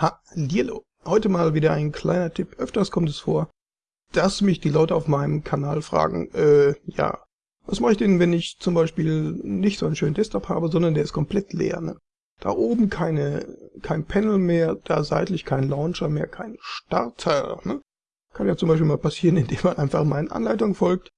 Hallihallo. Heute mal wieder ein kleiner Tipp. Öfters kommt es vor, dass mich die Leute auf meinem Kanal fragen, äh, ja, was mache ich denn, wenn ich zum Beispiel nicht so einen schönen Desktop habe, sondern der ist komplett leer, ne? Da oben keine, kein Panel mehr, da seitlich kein Launcher mehr, kein Starter, ne? Kann ja zum Beispiel mal passieren, indem man einfach meinen Anleitungen folgt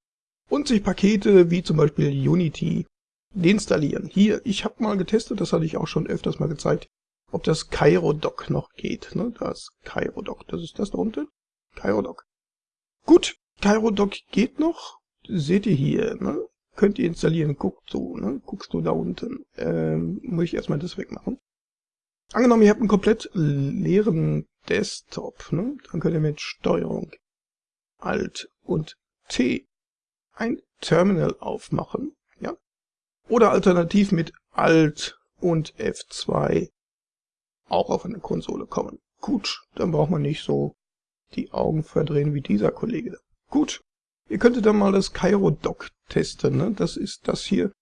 und sich Pakete wie zum Beispiel Unity deinstallieren. Hier, ich habe mal getestet, das hatte ich auch schon öfters mal gezeigt, ob das CairoDoc noch geht. Ne? Das CairoDoc, das ist das da unten. CairoDoc. Gut, CairoDoc geht noch. Seht ihr hier, ne? Könnt ihr installieren, guckt du, ne? Guckst du da unten. Ähm, muss ich erstmal das wegmachen. Angenommen, ihr habt einen komplett leeren Desktop, ne? Dann könnt ihr mit Steuerung Alt und T ein Terminal aufmachen, ja? Oder alternativ mit Alt und F2 auch auf eine Konsole kommen. Gut, dann braucht man nicht so die Augen verdrehen wie dieser Kollege. Gut, ihr könntet dann mal das Cairo Dock testen. Ne? Das ist das hier,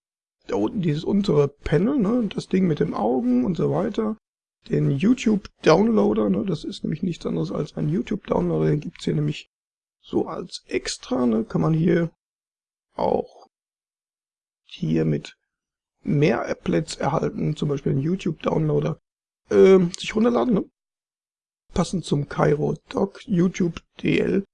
da unten dieses untere Panel, ne? das Ding mit den Augen und so weiter. Den YouTube Downloader, ne? das ist nämlich nichts anderes als ein YouTube Downloader, den gibt's hier nämlich so als extra. Ne? Kann man hier auch hier mit mehr Applets erhalten, zum Beispiel einen YouTube Downloader äh, sich runterladen, ne? Passend zum Cairo Doc YouTube DL.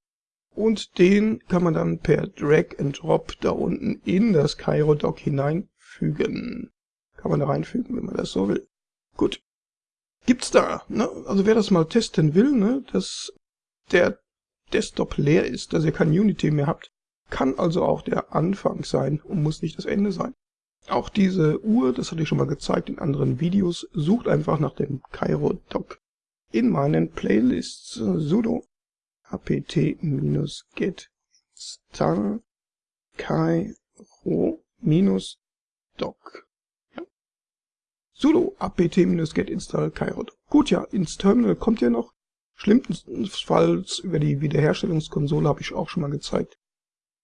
Und den kann man dann per Drag and Drop da unten in das Cairo Doc hineinfügen. Kann man da reinfügen, wenn man das so will. Gut. Gibt's da, ne? Also wer das mal testen will, ne, dass der Desktop leer ist, dass ihr kein Unity mehr habt, kann also auch der Anfang sein und muss nicht das Ende sein. Auch diese Uhr, das hatte ich schon mal gezeigt in anderen Videos, sucht einfach nach dem Cairo Doc in meinen Playlists sudo apt-get install cairo-doc. Ja. sudo apt-get install cairo-doc. Gut, ja, ins Terminal kommt ihr noch. Schlimmstenfalls über die Wiederherstellungskonsole habe ich auch schon mal gezeigt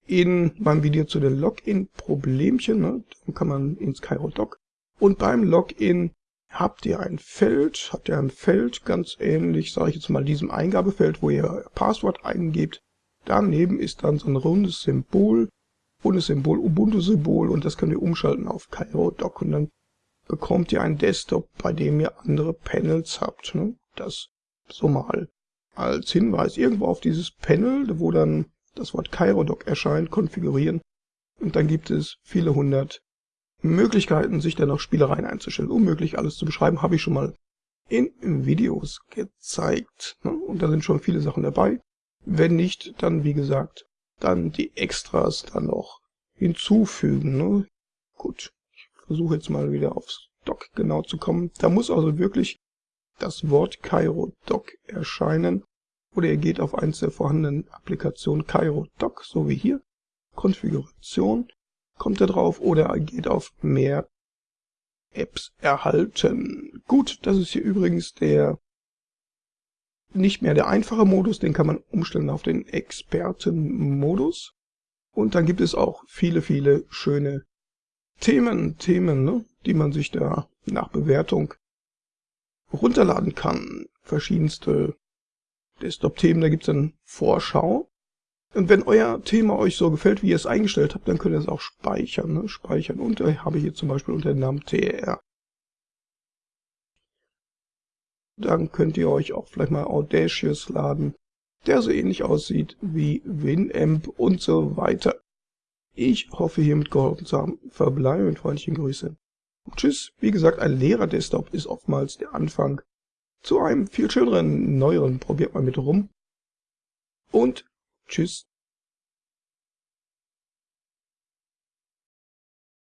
in meinem Video zu den Login-Problemchen. Ne? Dann kann man ins CairoDoc. Und beim Login habt ihr ein Feld, habt ihr ein Feld, ganz ähnlich, sage ich jetzt mal, diesem Eingabefeld, wo ihr Passwort eingebt. Daneben ist dann so ein rundes Symbol, rundes Symbol, Ubuntu-Symbol und das könnt ihr umschalten auf CairoDoc und dann bekommt ihr einen Desktop, bei dem ihr andere Panels habt. Ne? Das so mal als Hinweis irgendwo auf dieses Panel, wo dann das Wort CairoDoc erscheint, konfigurieren und dann gibt es viele hundert Möglichkeiten, sich dann noch Spielereien einzustellen. Unmöglich alles zu beschreiben, habe ich schon mal in Videos gezeigt. Ne? Und da sind schon viele Sachen dabei. Wenn nicht, dann wie gesagt, dann die Extras dann noch hinzufügen. Ne? Gut, ich versuche jetzt mal wieder aufs Doc genau zu kommen. Da muss also wirklich das Wort CairoDoc erscheinen oder ihr geht auf eins der vorhandenen Applikationen Cairo Doc, so wie hier, Konfiguration, kommt ihr drauf, oder ihr geht auf mehr Apps erhalten. Gut, das ist hier übrigens der nicht mehr der einfache Modus, den kann man umstellen auf den Expertenmodus. Und dann gibt es auch viele, viele schöne Themen, Themen, ne, die man sich da nach Bewertung runterladen kann. Verschiedenste Desktop-Themen, da gibt es dann Vorschau. Und wenn euer Thema euch so gefällt, wie ihr es eingestellt habt, dann könnt ihr es auch speichern. Ne? Speichern. Und ich habe hier zum Beispiel unter dem Namen TR. Dann könnt ihr euch auch vielleicht mal Audacious laden, der so ähnlich aussieht wie Winamp und so weiter. Ich hoffe hiermit geholfen zu haben. Verbleibe mit freundlichen Grüßen. tschüss. Wie gesagt, ein leerer Desktop ist oftmals der Anfang zu einem viel schöneren, neueren. Probiert mal mit rum. Und tschüss.